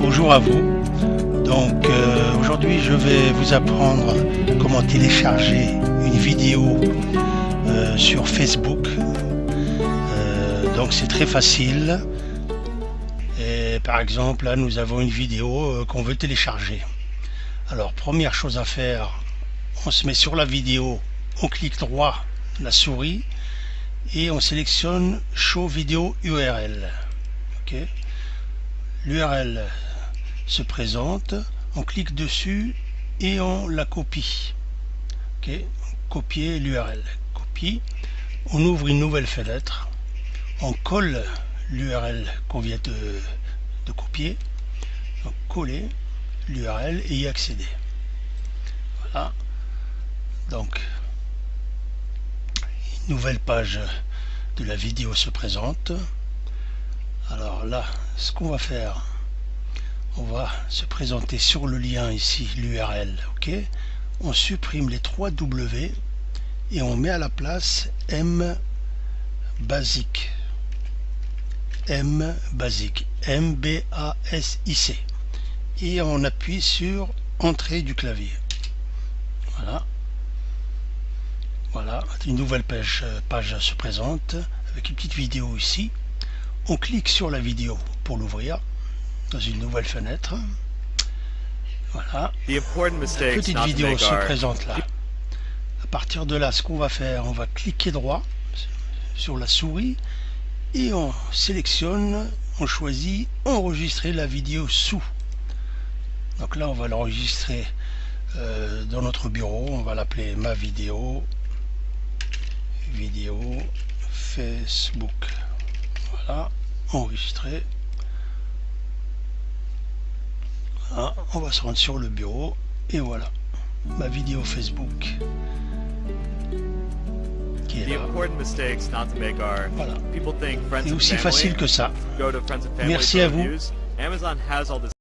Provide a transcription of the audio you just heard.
bonjour à vous. Donc euh, aujourd'hui je vais vous apprendre comment télécharger une vidéo euh, sur Facebook. Euh, donc c'est très facile. Par exemple là nous avons une vidéo qu'on veut télécharger. Alors première chose à faire, on se met sur la vidéo, on clique droit la souris et on sélectionne Show Vidéo URL. L'URL se présente, on clique dessus et on la copie. Copier l'URL. Copie. On ouvre une nouvelle fenêtre. On colle l'URL qu'on vient de, de, copier. Donc coller l'URL et y accéder. Voilà. Donc une nouvelle page de la vidéo se présente. Alors là, ce qu'on va faire, on va se présenter sur le lien ici, l'URL, ok? On supprime les trois W et on met à la place M basique. M basique. M B A S I C. Et on appuie sur Entrée du clavier. Voilà. Voilà, une nouvelle page, page se présente avec une petite vidéo ici on clique sur la vidéo pour l'ouvrir dans une nouvelle fenêtre. Voilà. petite vidéo se présente là. À partir de là, ce qu'on va faire, on va cliquer droit sur la souris et on sélectionne, on choisit enregistrer la vidéo sous. Donc là, on va l'enregistrer euh, dans notre bureau. On va l'appeler ma vidéo, vidéo Facebook. Voilà, enregistrer. On va se rendre sur le bureau et voilà ma vidéo Facebook qui est là. Voilà. C'est aussi facile que ça. Merci à vous.